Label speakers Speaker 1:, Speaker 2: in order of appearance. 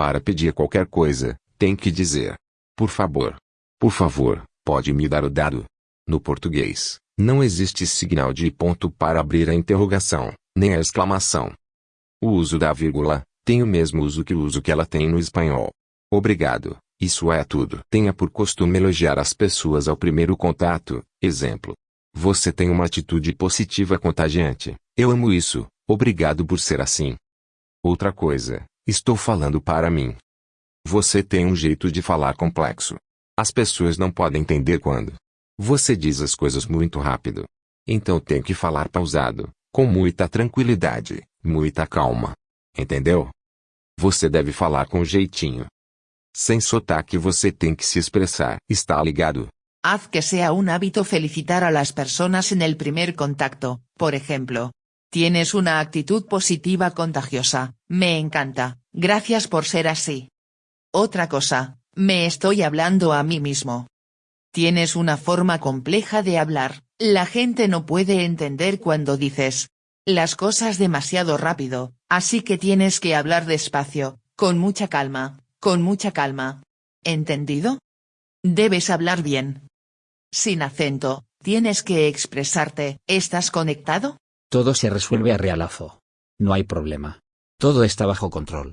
Speaker 1: Para pedir qualquer coisa, tem que dizer: Por favor. Por favor, pode me dar o dado. No português, não existe signal de ponto para abrir a interrogação, nem a exclamação. O uso da vírgula tem o mesmo uso que o uso que ela tem no espanhol. Obrigado, isso é tudo. Tenha por costume elogiar as pessoas ao primeiro contato, exemplo. Você tem uma atitude positiva contagiante. Eu amo isso, obrigado por ser assim. Outra coisa, estou falando para mim. Você tem um jeito de falar complexo. As pessoas não podem entender quando você diz as coisas muito rápido. Então tem que falar pausado, com muita tranquilidade, muita calma. Entendeu? Você deve falar com jeitinho. Sem sotaque você tem que se expressar. Está ligado?
Speaker 2: Haz que sea un hábito felicitar a las personas en el primer contacto, por ejemplo. Tienes una actitud positiva contagiosa, me encanta, gracias por ser así. Otra cosa, me estoy hablando a mí mismo. Tienes una forma compleja de hablar, la gente no puede entender cuando dices las cosas demasiado rápido, así que tienes que hablar despacio, con mucha calma, con mucha calma. ¿Entendido? Debes hablar bien. Sin acento, tienes que expresarte. ¿Estás conectado?
Speaker 3: Todo se resuelve a realazo. No hay problema. Todo está bajo control.